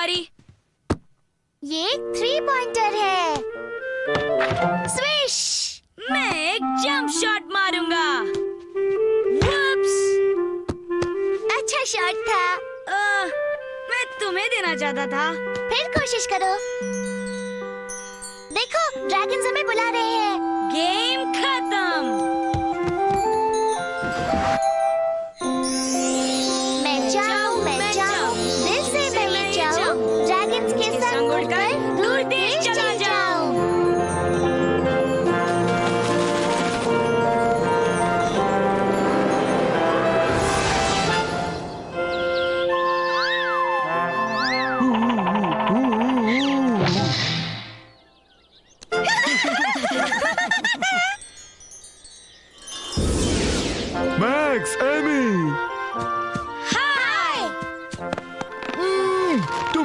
बारी। ये three pointer है। स्विश मैं एक जंप शॉट मारूँगा! अच्छा शॉट था। आह, मैं तुम्हें देना चाहता था। फिर कोशिश करो। देखो ड्रैगन्स हमें बुला रहे हैं। गेम खत्म!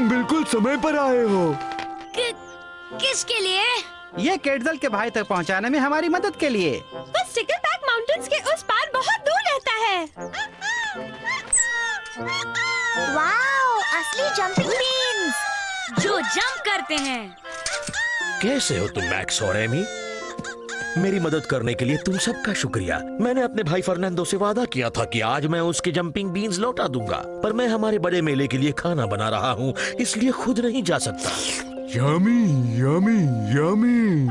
तुम बिल्कुल समय पर आए हो। कि, किसके लिए? ये केटजल के भाई तक पहुँचाने में हमारी मदद के लिए। वो स्टिकलबैक माउंटेन्स के उस पार बहुत दूर रहता है। वाओ असली जंपिंग बीन्स जो जंप करते हैं। कैसे हो तुम मैक्स और एमी मेरी मदद करने के लिए तुम सबका शुक्रिया। मैंने अपने भाई फर्नांडो से वादा किया था कि आज मैं उसके जंपिंग बीन्स लौटा दूँगा। पर मैं हमारे बड़े मेले के लिए खाना बना रहा हूँ, इसलिए खुद नहीं जा सकता। यामी यामी यमी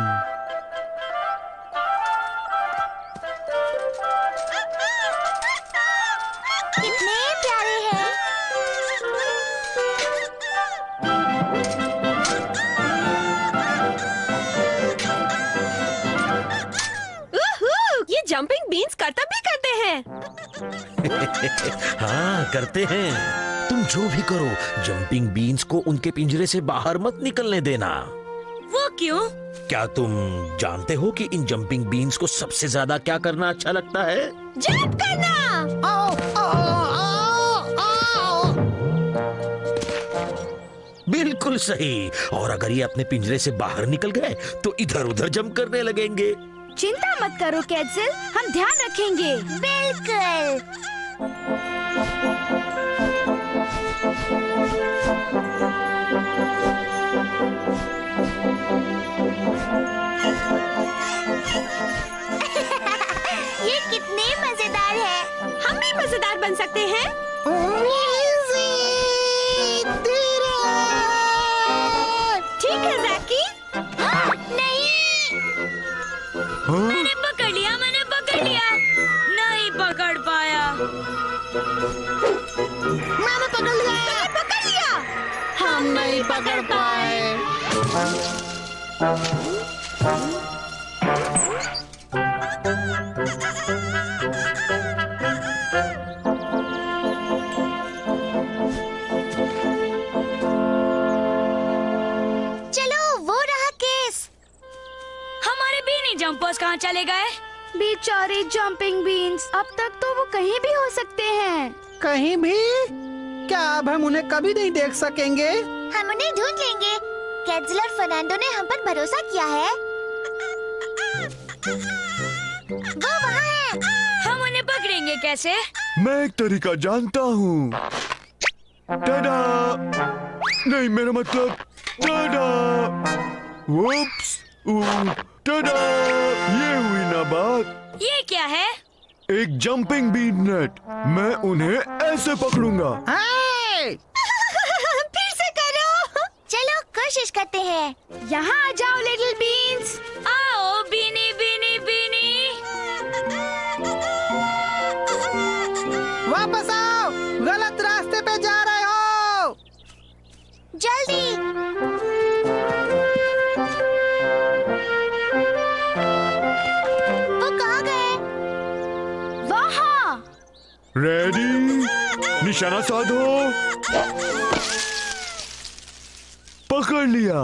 हैं करते हैं। तुम जो भी करो जंपिंग बीन्स को उनके पिंजरे से बाहर मत निकलने देना। वो क्यों? क्या तुम जानते हो कि इन जंपिंग बीन्स को सबसे ज़्यादा क्या करना अच्छा लगता है? जंप करना! बिल्कुल सही। और अगर ये अपने पिंजरे से बाहर निकल गए तो इधर उधर जंप करने लगेंगे। चिंता मत करो कैटजिल हम ध्यान रखेंगे। बिल्कुल। मज़ेदार है। हम भी मज़ेदार बन सकते हैं। ठीक है जैकी नहीं। हाँ? हम नहीं पकड़ पाए। चलो वो रहा केस। हमारे बीनी जंपर्स कहाँ चले गए? बेचारे जंपिंग बीन्स अब तक तो वो कहीं भी हो सकते हैं। कहीं भी? क्या अब हम उन्हें कभी नहीं देख सकेंगे? हम उन्हें ढूंढ लेंगे। कैटजिल और फर्नांडो ने हम पर भरोसा किया है। वो वहाँ है। हम उन्हें पकड़ेंगे कैसे? मैं एक तरीका जानता हूँ। नहीं मेरा मतलब टाडा वुप्स ऊ, टाडा ये हुई ना बात। ये क्या है? एक जंपिंग बीन नेट मैं उन्हें ऐसे पकड़ूँगा। हाय! फिर से करो चलो कोशिश करते हैं। यहाँ आ जाओ लिटिल बीन्स आओ बीनी बीनी बीनी वापस आओ। गलत रास्ते पे जा रहे हो। जल्दी। वो कहाँ गए? वहाँ। रेडी निशाना साधो। पकड़ लिया।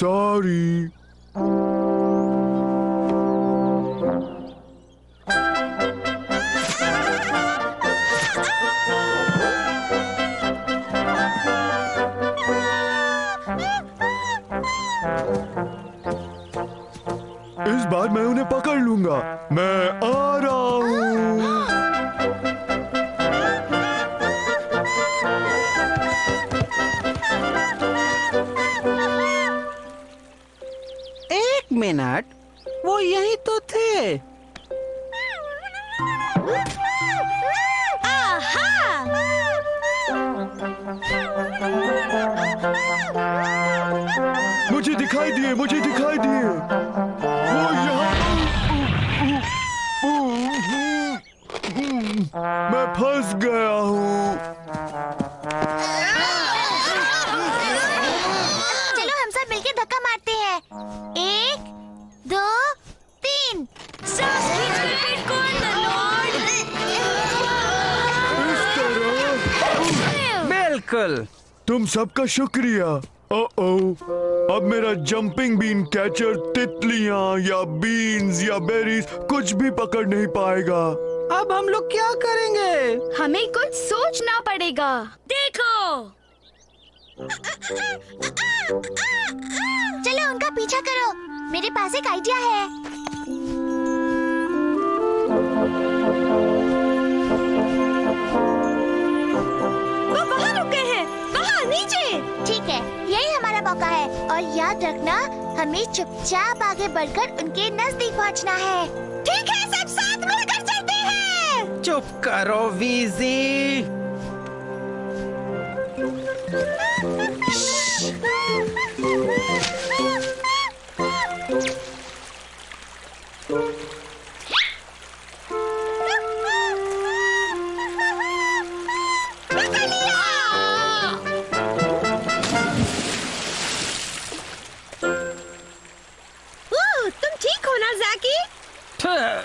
सॉरी मिनट वो यही तो थे। मुझे दिखाई दिए मुझे दिखाई दिए। बिल्कुल तुम सबका शुक्रिया। ओ ओ अब मेरा जंपिंग बीन कैचर तितलियाँ या बीन्स या बेरीज कुछ भी पकड़ नहीं पाएगा। अब हम लोग क्या करेंगे? हमें कुछ सोचना पड़ेगा। देखो। चलो उनका पीछा करो। मेरे पास एक आइडिया है। नीचे ठीक है यही हमारा मौका है। और याद रखना हमें चुपचाप आगे बढ़कर उनके नज़दीक पहुँचना है। ठीक है सब साथ मिलकर चलते हैं। चुप करो वीजी।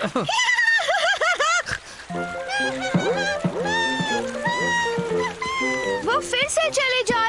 वो फिर से चले जा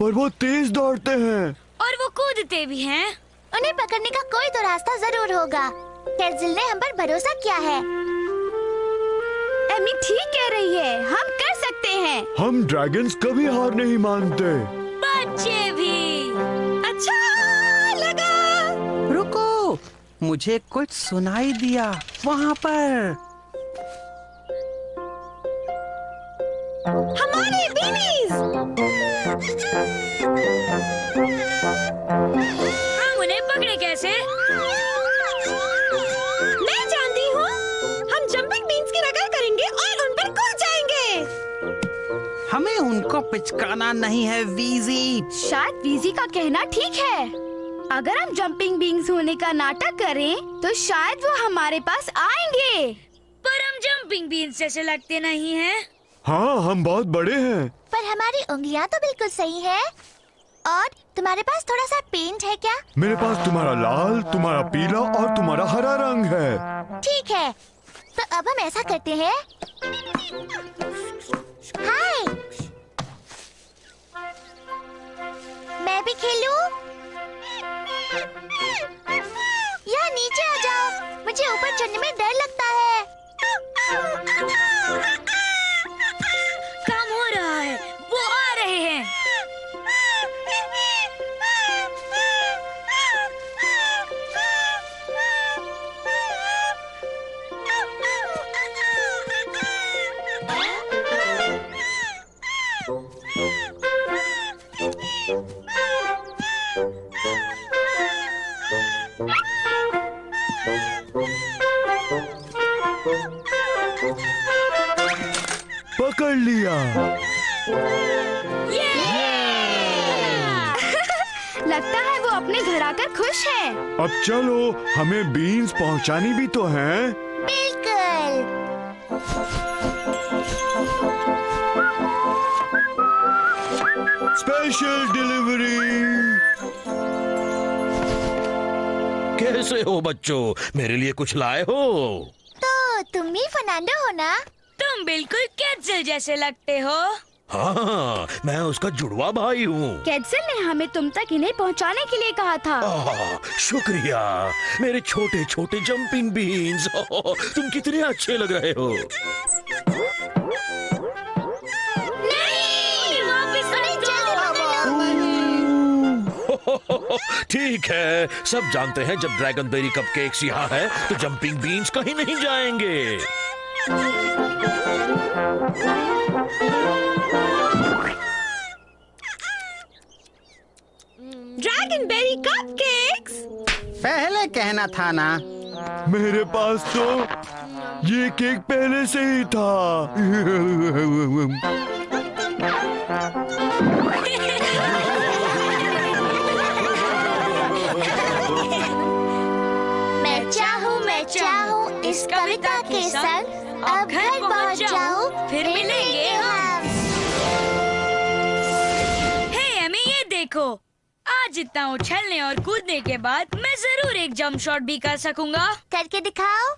पर वो तेज दौड़ते हैं। और वो कूदते भी हैं। उन्हें पकड़ने का कोई तो रास्ता ज़रूर होगा। केजिल ने हम पर भरोसा किया है। एमी ठीक कह रही है। हम कर सकते हैं। हम ड्रैगन्स कभी हार नहीं मानते। बच्चे भी। अच्छा लगा। रुको मुझे कुछ सुनाई दिया वहाँ पर। हमारे बीनीज। हम उन्हें पकड़े कैसे? मैं जानती हूँ। हम जंपिंग बीन्स की नकल करेंगे और उन पर कूद जाएँगे। हमें उनको पिचकाना नहीं है वीजी शायद वीजी का कहना ठीक है। अगर हम जंपिंग बींग्स होने का नाटक करें तो शायद वो हमारे पास आएँगे। पर हम जंपिंग बीन जैसे लगते नहीं हैं। हाँ हम बहुत बड़े हैं। पर हमारी उंगलियाँ तो बिल्कुल सही है। और तुम्हारे पास थोड़ा सा पेंट है क्या? मेरे पास तुम्हारा लाल तुम्हारा पीला और तुम्हारा हरा रंग है। ठीक है। तो अब हम ऐसा करते हैं। हाय मैं भी खेलूं? यहाँ नीचे आ जाओ। मुझे ऊपर चढ़ने में डर लगता है हो। लगता है वो अपने घर आकर खुश है। अब चलो हमें बीन्स पहुंचानी भी तो है। बिल्कुल। स्पेशल डिलीवरी कैसे हो बच्चों? मेरे लिए कुछ लाए हो? तो तुम ही फर्नांडो हो ना? तुम बिल्कुल कैंसिल जैसे लगते हो। हाँ मैं उसका जुड़वा भाई हूँ। कैंसिल ने हमें तुम तक इन्हें पहुँचाने के लिए कहा था। आह, शुक्रिया। मेरे छोटे छोटे जंपिंग बीन्स तुम कितने अच्छे लग रहे हो। नहीं वापस अरे जल्दी पकड़ो। ठीक है सब जानते हैं जब ड्रैगन बेरी कप केक्स यहाँ है तो जंपिंग बीन्स कहीं नहीं जाएँगे। पहले कहना था ना। मेरे पास तो ये केक पहले से ही था। मैं चाहूँ मैं चाहूँ इस कविता के संग। अब घर पहुँच जाऊँ फिर मिलेंगे हम। हे एमी ये देखो। आज जितना उछलने और कूदने के बाद मैं ज़रूर एक जंप शॉट भी कर सकूँगा। करके दिखाओ।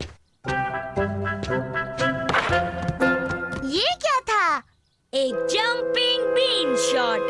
ये क्या था? एक जंपिंग बीन शॉट